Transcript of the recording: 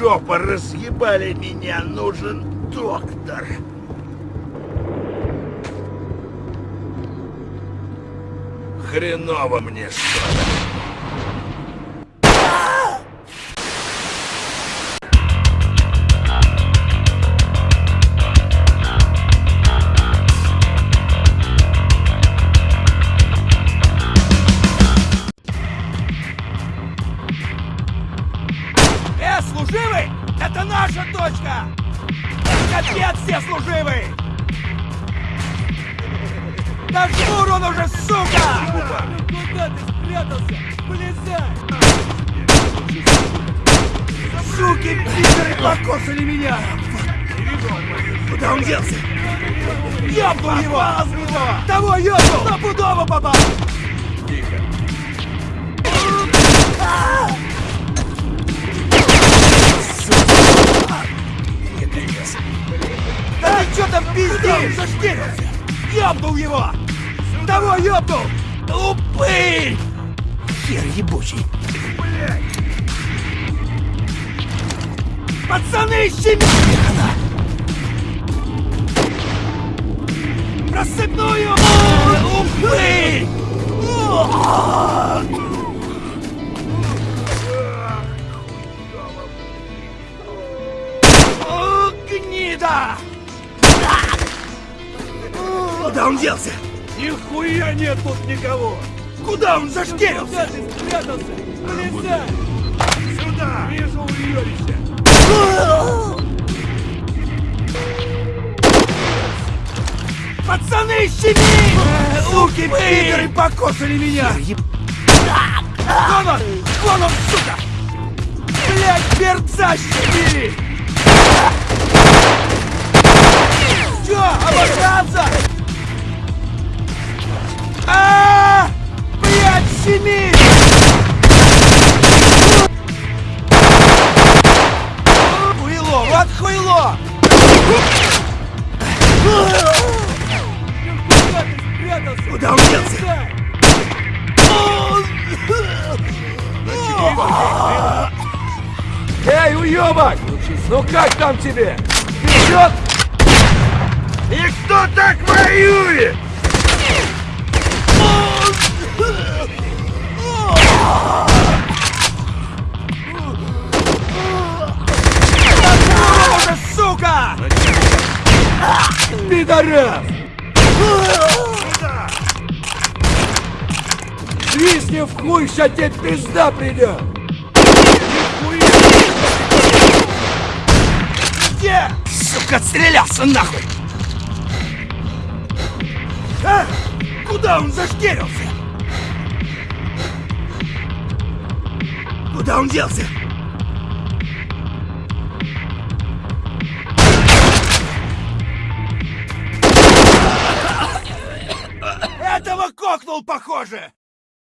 жопа, разъебали меня, нужен доктор. Хреново мне что-то. Служивый! Это наша точка! Капец все служивый! Да жмур он уже, сука! Куда ты спрятался? Вылезай! Суки, пидоры покосали меня! Куда он делся? Ёбнул его! Того ёбнул! Стопудово попал! Пиздишь? Зашкирился! Ёбнул его! Того ёбнул! Упырь! Хер ебучий! Пацаны, щеми! Хана! Рассыпную! Упырь! О, Гнида! Куда он делся? Нихуя нет тут никого! Куда он зашкерился? Куда ты спрятался? Вылезай! Сюда! Вижу уебище! Пацаны, щеми! Суки, пидоры покосали меня! Вон он! Вон он, сука! Блять, перца щемили! Чё, обожраться? Куда он делся? Эй, уебок! Ну как там тебе? Вперед! И кто так воюет? Пидорас! Свистни в хуй, ща тебе пизда придет! Где? Сука, отстрелялся нахуй! А? Куда он зашкерился? Куда он делся? Кокнул, похоже!